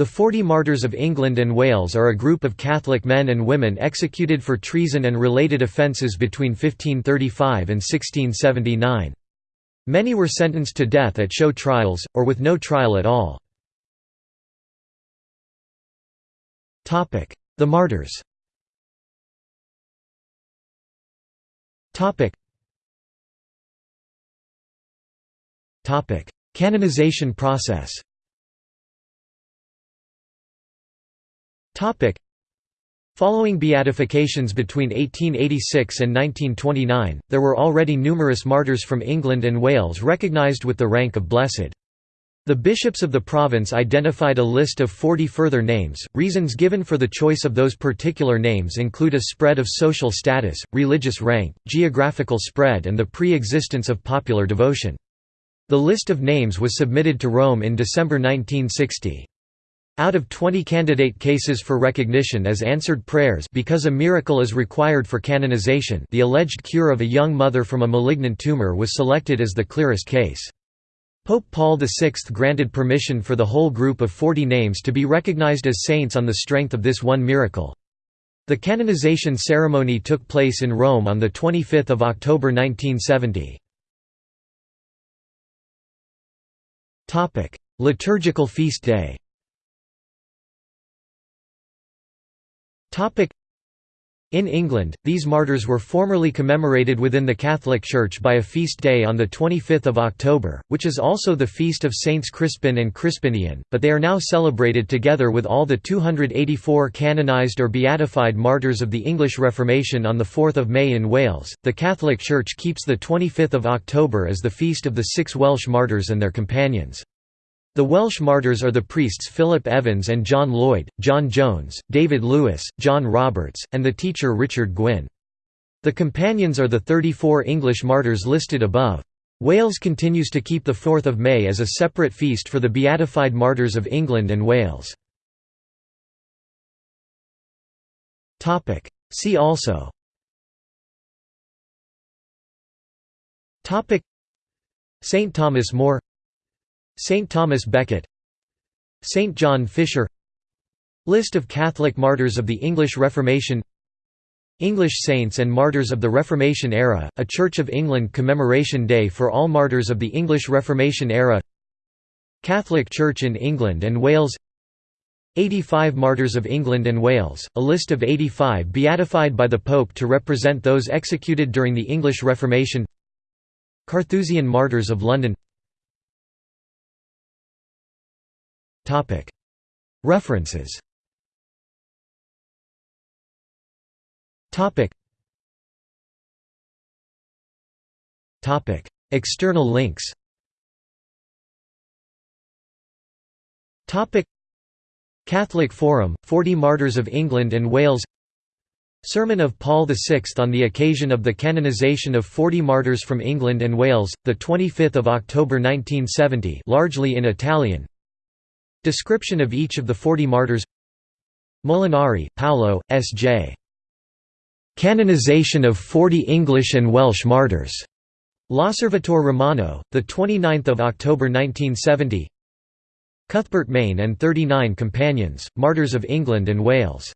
The Forty Martyrs of England and Wales are a group of Catholic men and women executed for treason and related offences between 1535 and 1679. Many were sentenced to death at show trials, or with no trial at all. The martyrs. Canonization process Following beatifications between 1886 and 1929, there were already numerous martyrs from England and Wales recognised with the rank of blessed. The bishops of the province identified a list of 40 further names. Reasons given for the choice of those particular names include a spread of social status, religious rank, geographical spread, and the pre existence of popular devotion. The list of names was submitted to Rome in December 1960. Out of 20 candidate cases for recognition as answered prayers because a miracle is required for canonization the alleged cure of a young mother from a malignant tumor was selected as the clearest case. Pope Paul VI granted permission for the whole group of 40 names to be recognized as saints on the strength of this one miracle. The canonization ceremony took place in Rome on 25 October 1970. Liturgical feast day in England, these martyrs were formerly commemorated within the Catholic Church by a feast day on 25 October, which is also the feast of Saints Crispin and Crispinian, but they are now celebrated together with all the 284 canonized or beatified martyrs of the English Reformation on 4 May in Wales. The Catholic Church keeps the 25 October as the feast of the six Welsh martyrs and their companions. The Welsh martyrs are the priests Philip Evans and John Lloyd, John Jones, David Lewis, John Roberts, and the teacher Richard Gwyn. The companions are the 34 English martyrs listed above. Wales continues to keep the 4th of May as a separate feast for the beatified martyrs of England and Wales. See also Saint Thomas More Saint Thomas Becket Saint John Fisher List of Catholic martyrs of the English Reformation English Saints and Martyrs of the Reformation Era, a Church of England commemoration day for all martyrs of the English Reformation era Catholic Church in England and Wales 85 Martyrs of England and Wales, a list of 85 beatified by the Pope to represent those executed during the English Reformation Carthusian Martyrs of London References. External links. Catholic Forum, 40 Martyrs of England and Wales. Sermon of Paul VI on the occasion of the canonization of 40 martyrs from England and Wales, 25 October 1970 largely in Italian Description of each of the forty martyrs Molinari, Paolo, S.J. Canonization of Forty English and Welsh Martyrs. L'Osservatore Romano, 29 October 1970 Cuthbert Mayne and 39 Companions, Martyrs of England and Wales